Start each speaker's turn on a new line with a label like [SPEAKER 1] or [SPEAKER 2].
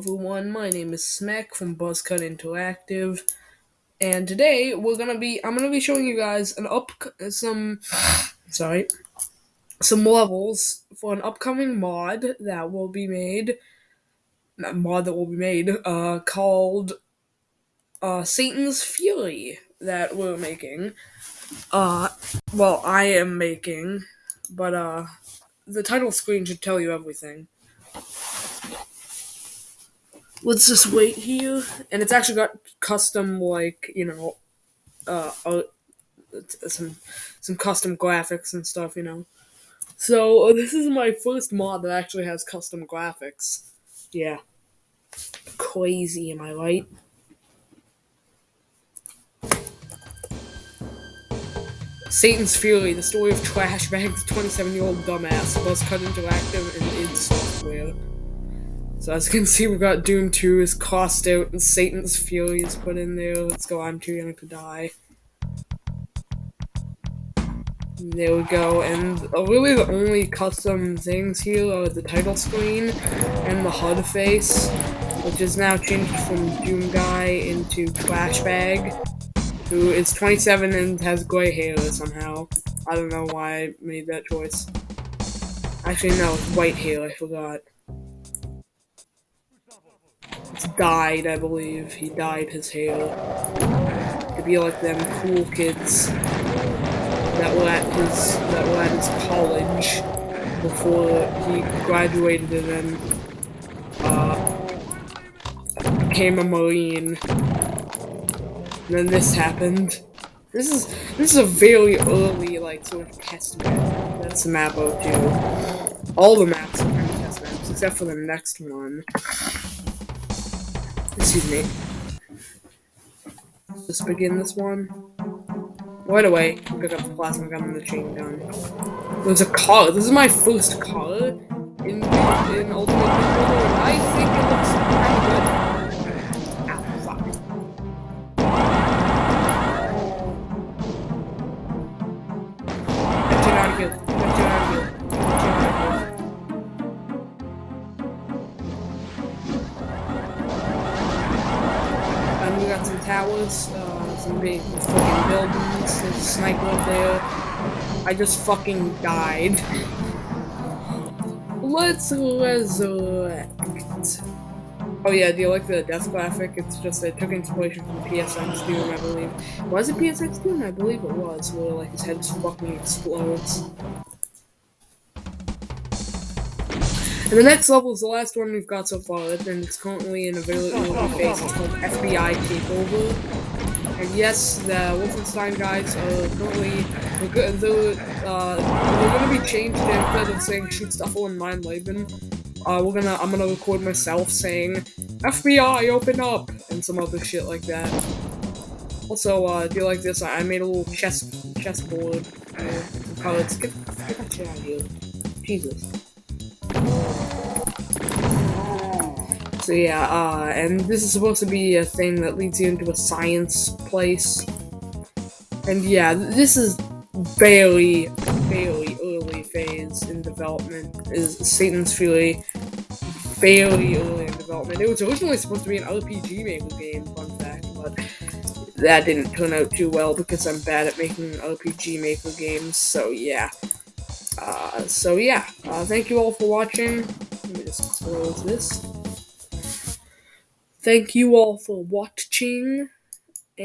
[SPEAKER 1] everyone, my name is Smack from Buzzcut Interactive, and today we're gonna be I'm gonna be showing you guys an up some sorry some levels for an upcoming mod that will be made mod that will be made uh called uh Satan's Fury that we're making. Uh well I am making, but uh the title screen should tell you everything let's just wait here. And it's actually got custom, like, you know, uh, uh some some custom graphics and stuff, you know. So uh, this is my first mod that actually has custom graphics. Yeah. Crazy, am I right? Satan's Fury, the story of Trash Bag's 27 year old dumbass, Buzzcut Interactive and id software. So as you can see, we've got Doom 2 is crossed out and Satan's Fury is put in there. Let's go, I'm too young to die. There we go, and really the only custom things here are the title screen and the HUD face, which is now changed from Doom Guy into Trash Bag, who is 27 and has gray hair somehow. I don't know why I made that choice. Actually, no, white hair, I forgot dyed, I believe. He dyed his hair to be like them cool kids that were at his that were at his college before he graduated and then uh, became a marine. And then this happened. This is this is a very early like sort of test map. That's map 02. All the maps are kind of test maps except for the next one. Excuse me. Let's begin this one. Right away, pick up the plasma gun and the chain gun. There's a car. This is my first car in in Ultimate Builder, we got some towers, uh, some big fucking buildings, there's a sniper up there. I just fucking died. Let's resurrect. Oh yeah, do you like the death graphic? It's just, it took inspiration from PSX Doom, I believe. Was it PSX Doom? I believe it was, where like his head fucking explodes. And the next level is the last one we've got so far, and it's currently in a very early phase. It's called FBI Takeover. And yes, the Wolfenstein guys are currently they're, uh, they're gonna be changed instead of saying shoot stuff on Mein Leben. Uh, we're gonna I'm gonna record myself saying FBI open up and some other shit like that. Also, uh, do you like this? I made a little chess chessboard. Uh, cards. Get, get that shit out of here. Jesus. So yeah, uh, and this is supposed to be a thing that leads you into a science place. And yeah, this is barely, barely early phase in development, is Satan's Fury. Fairly early in development. It was originally supposed to be an RPG Maker game, fun fact, but that didn't turn out too well because I'm bad at making RPG Maker games, so yeah. Uh, so yeah, uh, thank you all for watching. Let me just close this. Thank you all for watching.